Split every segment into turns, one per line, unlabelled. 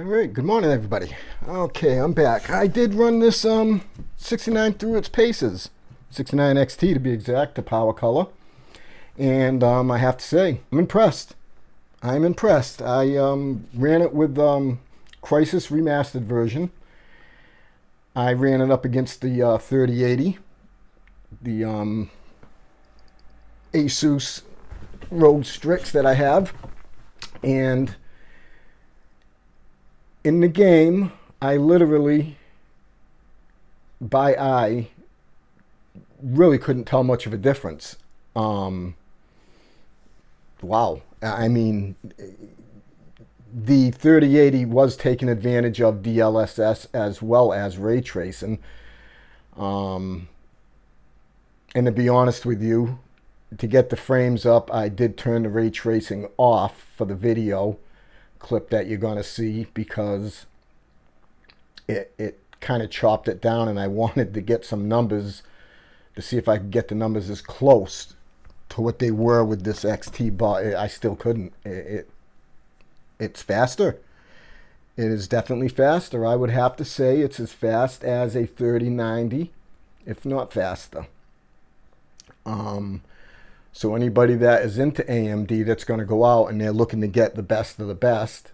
All right, good morning everybody. Okay, I'm back. I did run this um 69 through its paces. 69 XT to be exact, the PowerColor. And um, I have to say, I'm impressed. I'm impressed. I um, ran it with um, Crysis Remastered version. I ran it up against the uh, 3080, the um, Asus ROG Strix that I have. And in the game, I literally, by eye, really couldn't tell much of a difference. Um, wow. I mean, the 3080 was taking advantage of DLSS as well as ray tracing. Um, and to be honest with you, to get the frames up, I did turn the ray tracing off for the video clip that you're going to see because it, it kind of chopped it down and I wanted to get some numbers to see if I could get the numbers as close to what they were with this XT, but I still couldn't. It, it It's faster. It is definitely faster. I would have to say it's as fast as a 3090, if not faster. Um, so anybody that is into AMD that's going to go out and they're looking to get the best of the best,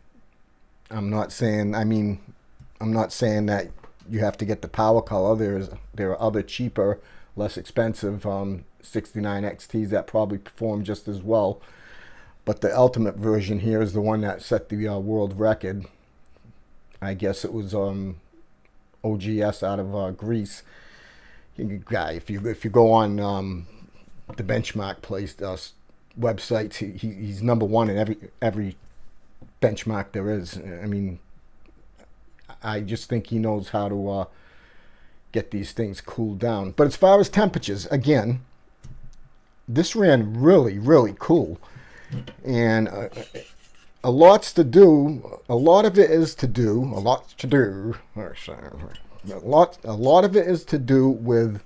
I'm not saying, I mean, I'm not saying that you have to get the PowerColor. There's there are other cheaper, less expensive um, 69 XTs that probably perform just as well. But the ultimate version here is the one that set the uh, world record. I guess it was um, OGS out of uh, Greece. Guy, if you if you go on um, the benchmark place uh, websites. He, he's number one in every every benchmark there is. I mean, I just think he knows how to uh, get these things cooled down. But as far as temperatures, again, this ran really, really cool. And uh, a lot's to do. A lot of it is to do. A lot to do. A lot, a lot of it is to do with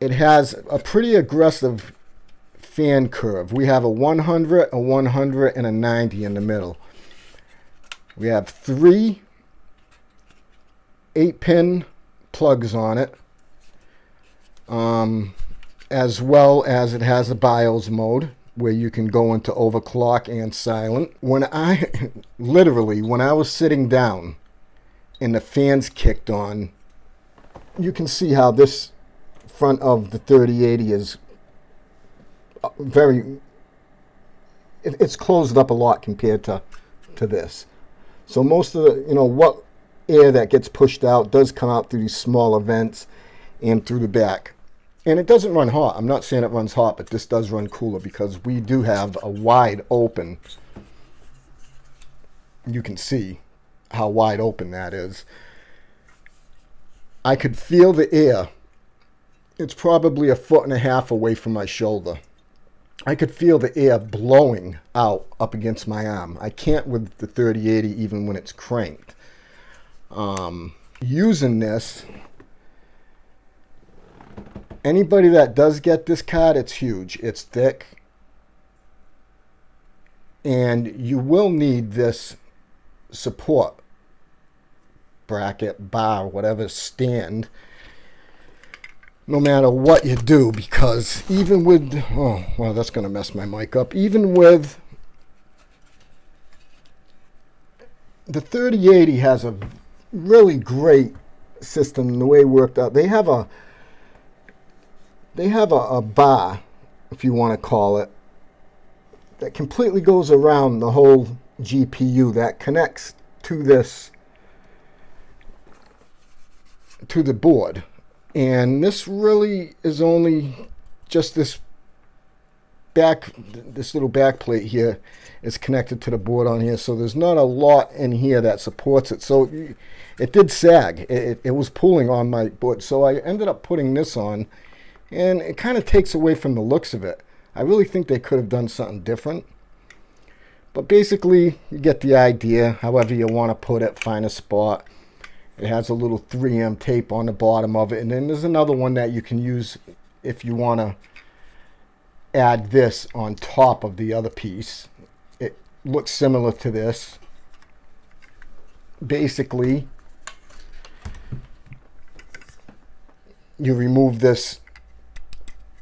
it has a pretty aggressive fan curve. We have a 100, a 100, and a 90 in the middle. We have three 8-pin plugs on it, um, as well as it has a BIOS mode where you can go into overclock and silent. When I, literally, when I was sitting down and the fans kicked on, you can see how this front of the 3080 is uh, very it's closed up a lot compared to to this. So most of the you know what air that gets pushed out does come out through these smaller vents and through the back. And it doesn't run hot. I'm not saying it runs hot but this does run cooler because we do have a wide open you can see how wide open that is. I could feel the air it's probably a foot and a half away from my shoulder. I could feel the air blowing out up against my arm. I can't with the 3080 even when it's cranked. Um, using this, anybody that does get this card, it's huge. It's thick. And you will need this support bracket, bar, whatever stand no matter what you do because even with oh well that's gonna mess my mic up. Even with the 3080 has a really great system the way it worked out. They have a they have a, a bar if you want to call it that completely goes around the whole GPU that connects to this to the board and this really is only just this back, this little back plate here is connected to the board on here. So there's not a lot in here that supports it. So it did sag. It, it was pulling on my board. So I ended up putting this on and it kind of takes away from the looks of it. I really think they could have done something different. But basically, you get the idea, however you want to put it, find a spot. It has a little 3M tape on the bottom of it. And then there's another one that you can use if you want to add this on top of the other piece. It looks similar to this. basically you remove this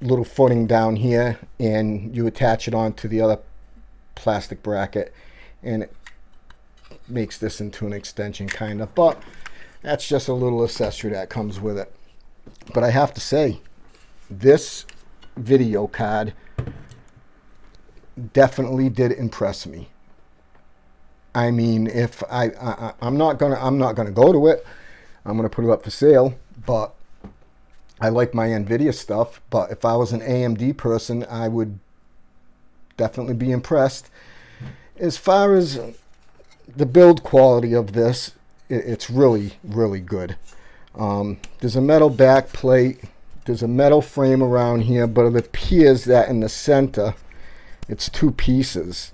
little footing down here and you attach it onto the other plastic bracket and it makes this into an extension kind of but that's just a little accessory that comes with it. But I have to say this video card definitely did impress me. I mean if I, I I'm not gonna I'm not gonna go to it. I'm gonna put it up for sale but I like my NVIDIA stuff, but if I was an AMD person, I would definitely be impressed. As far as the build quality of this, it's really, really good. Um, there's a metal back plate. There's a metal frame around here, but it appears that in the center, it's two pieces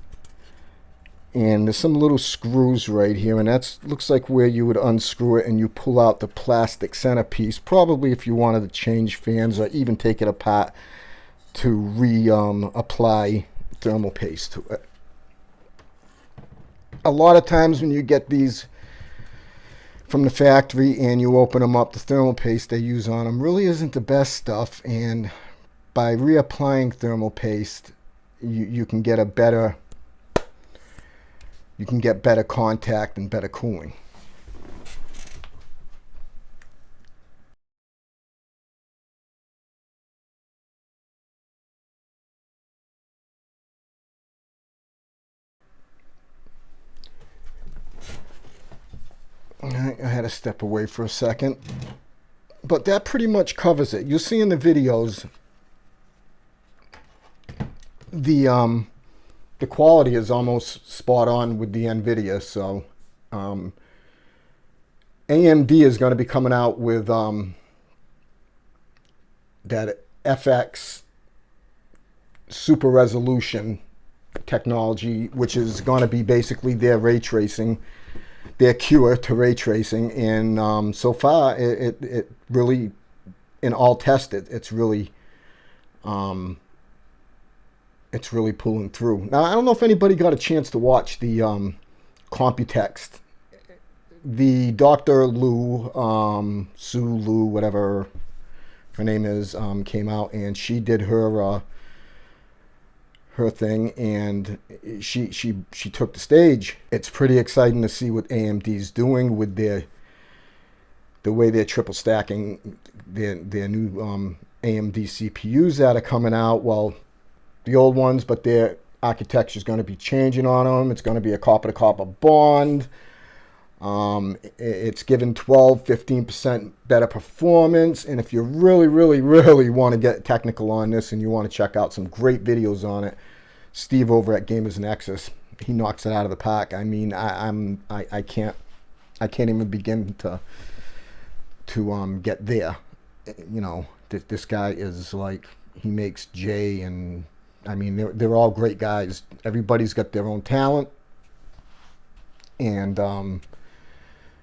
and there's some little screws right here and that looks like where you would unscrew it and you pull out the plastic centerpiece probably if you wanted to change fans or even take it apart to re-apply um, thermal paste to it. A lot of times when you get these from the factory and you open them up, the thermal paste they use on them really isn't the best stuff and by reapplying thermal paste you, you can get a better you can get better contact and better cooling. I had step away for a second. But that pretty much covers it. You'll see in the videos the um, the quality is almost spot on with the NVIDIA. So um, AMD is going to be coming out with um, that FX super resolution technology, which is going to be basically their ray tracing, their cure to ray tracing. And um, so far, it, it, it, really, in all tested, it's really um, it's really pulling through. Now, I don't know if anybody got a chance to watch the um, Computex. The Dr. Lu, um, Sue Lu, whatever her name is, um, came out and she did her uh, her thing and she she she took the stage. It's pretty exciting to see what AMD's doing with their the way they're triple stacking their their new um, AMD CPUs that are coming out. Well, the old ones, but their architecture is going to be changing on them. It's going to be a copper-to-copper bond. Um, it's given 12, 15% better performance. And if you really, really, really want to get technical on this and you want to check out some great videos on it, Steve over at Gamers Nexus, he knocks it out of the park. I mean, I, I'm, I, I can't, I can't even begin to, to um, get there. You know, th this guy is like, he makes Jay and I mean, they're, they're all great guys. Everybody's got their own talent. And um,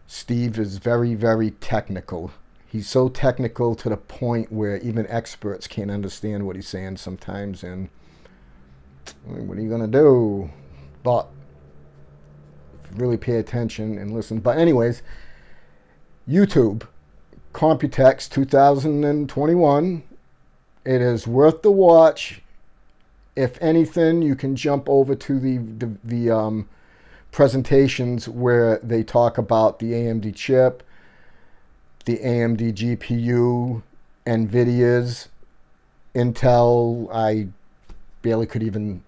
Steve is very, very technical. He's so technical to the point where even experts can't understand what he's saying sometimes. And what are you going to do? But really pay attention and listen. But anyways, YouTube, Computex 2021. It is worth the watch if anything, you can jump over to the, the, the um, presentations where they talk about the AMD chip, the AMD GPU, NVIDIA's, Intel. I barely could even,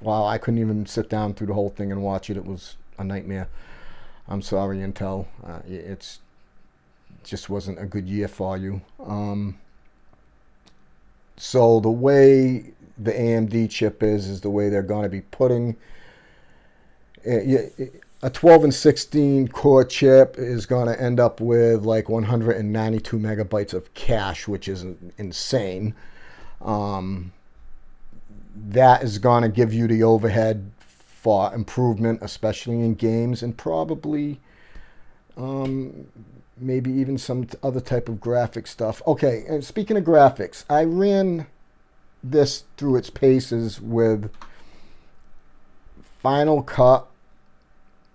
wow, I couldn't even sit down through the whole thing and watch it. It was a nightmare. I'm sorry, Intel. Uh, it's just wasn't a good year for you. Um, so the way the AMD chip is, is the way they're going to be putting a 12 and 16 core chip is going to end up with like 192 megabytes of cache, which is insane. Um, that is going to give you the overhead for improvement, especially in games, and probably um, maybe even some other type of graphic stuff. Okay, and speaking of graphics, I ran this through its paces with Final Cut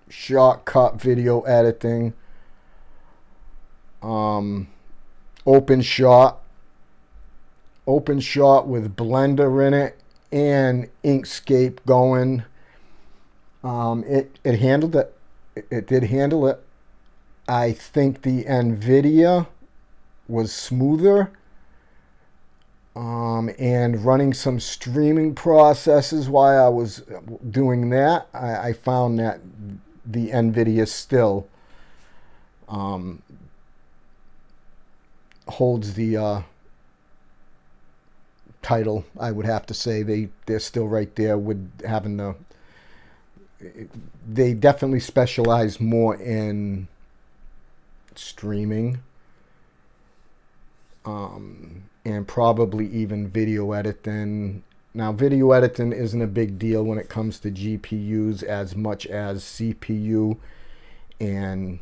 Shotcut video editing, um, OpenShot, open shot with Blender in it and Inkscape going. Um, it, it handled it. It did handle it. I think the NVIDIA was smoother. Um, and running some streaming processes while I was doing that, I, I found that the NVIDIA still um, holds the uh, title. I would have to say they they're still right there with having the. They definitely specialize more in streaming. Um, and probably even video editing. Now, video editing isn't a big deal when it comes to GPUs as much as CPU. And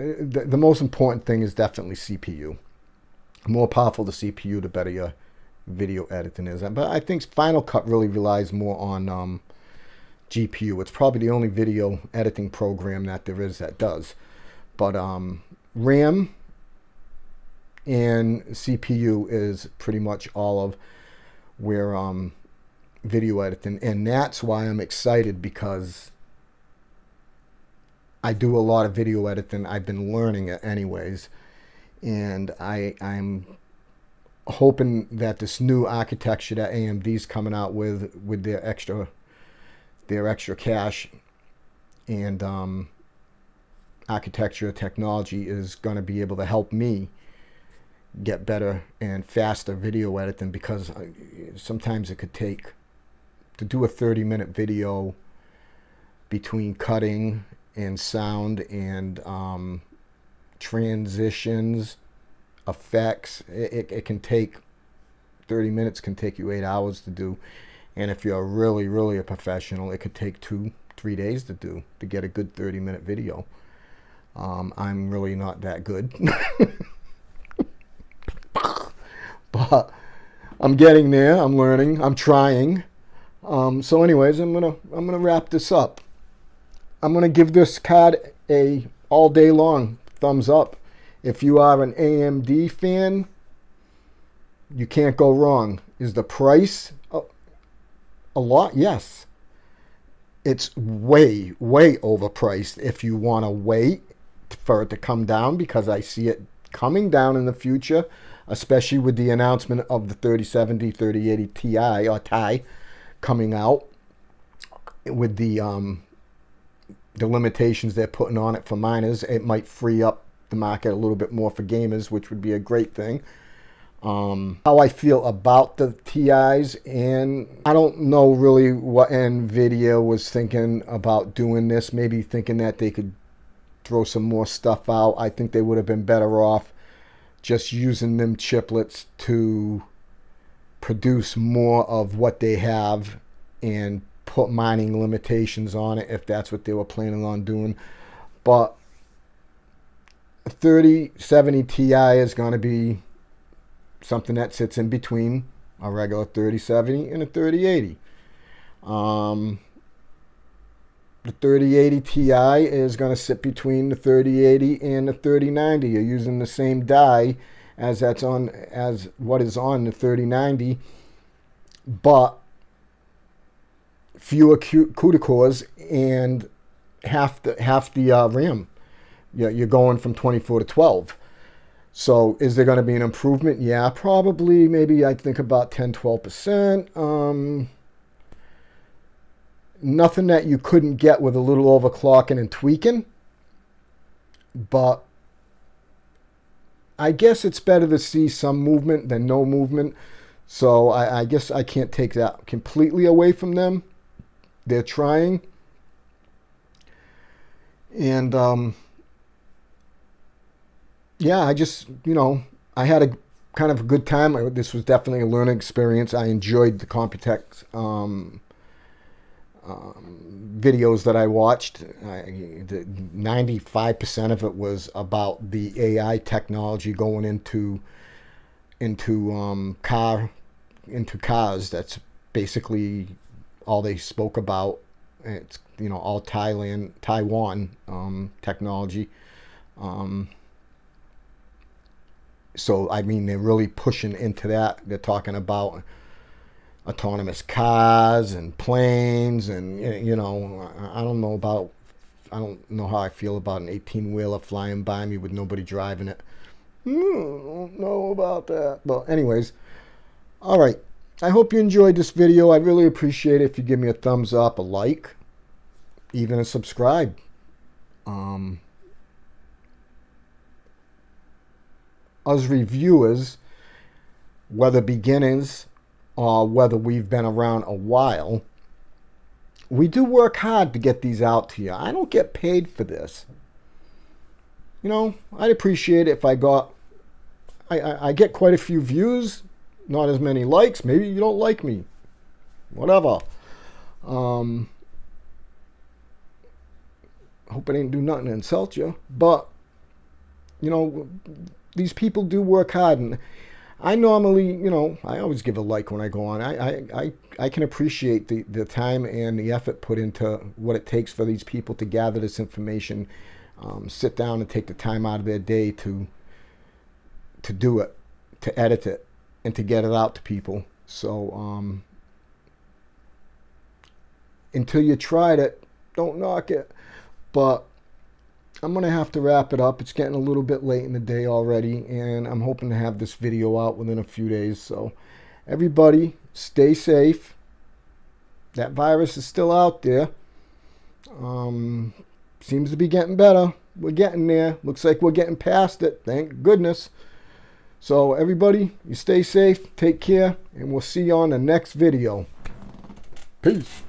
uh, the, the most important thing is definitely CPU. The more powerful the CPU, the better your video editing is. But I think Final Cut really relies more on um, GPU. It's probably the only video editing program that there is that does. But um, RAM and CPU is pretty much all of where um, video editing. And that's why I'm excited because I do a lot of video editing. I've been learning it anyways. And I, I'm hoping that this new architecture that AMD's coming out with with their extra their extra cache and um, architecture technology is going to be able to help me get better and faster video editing because sometimes it could take to do a 30 minute video between cutting and sound and um, transitions effects. It, it, it, can take 30 minutes, can take you eight hours to do. And if you're really, really a professional, it could take two, three days to do to get a good 30 minute video. Um, I'm really not that good. but I'm getting there. I'm learning. I'm trying. Um, so anyways, I'm gonna I'm gonna wrap this up. I'm gonna give this card a all day long thumbs up. If you are an AMD fan, you can't go wrong. Is the price a, a lot? Yes. It's way, way overpriced if you want to wait for it to come down because I see it coming down in the future, especially with the announcement of the 3070, 3080 Ti or Ti coming out with the um, the limitations they're putting on it for miners. It might free up the market a little bit more for gamers, which would be a great thing. Um, how I feel about the TIs, and I don't know really what NVIDIA was thinking about doing this. Maybe thinking that they could throw some more stuff out. I think they would have been better off just using them chiplets to produce more of what they have and put mining limitations on it if that's what they were planning on doing. But 3070 Ti is going to be something that sits in between a regular 3070 and a 3080. Um, the 3080 Ti is going to sit between the 3080 and the 3090. You're using the same die as that's on as what is on the 3090, but fewer CUDA cores and half the half the uh, RAM you're going from 24 to 12. So is there going to be an improvement? Yeah, probably. Maybe I think about 10, 12%. Um, nothing that you couldn't get with a little overclocking and tweaking. But I guess it's better to see some movement than no movement. So I, I guess I can't take that completely away from them. They're trying. And um, yeah, I just, you know, I had a kind of a good time. This was definitely a learning experience. I enjoyed the Computex um, um, videos that I watched. Ninety-five percent of it was about the AI technology going into into um, car into cars. That's basically all they spoke about It's you know all Thailand, Taiwan um, technology. Um, so I mean, they're really pushing into that. They're talking about autonomous cars and planes, and you know, I don't know about. I don't know how I feel about an 18 wheeler flying by me with nobody driving it. Hmm, don't know about that. But anyways, all right. I hope you enjoyed this video. I really appreciate it if you give me a thumbs up, a like, even a subscribe. Um, us reviewers, whether beginners or whether we've been around a while, we do work hard to get these out to you. I don't get paid for this. You know, I'd appreciate if I got, I, I, I get quite a few views, not as many likes. Maybe you don't like me. Whatever. Um, hope I didn't do nothing to insult you. But, you know, these people do work hard. And I normally, you know, I always give a like when I go on. I, I, I, I can appreciate the, the time and the effort put into what it takes for these people to gather this information, um, sit down and take the time out of their day to, to do it, to edit it, and to get it out to people. So um, until you tried it, don't knock it. But I'm going to have to wrap it up. It's getting a little bit late in the day already, and I'm hoping to have this video out within a few days. So everybody, stay safe. That virus is still out there. Um, seems to be getting better. We're getting there. Looks like we're getting past it. Thank goodness. So everybody, you stay safe, take care, and we'll see you on the next video. Peace.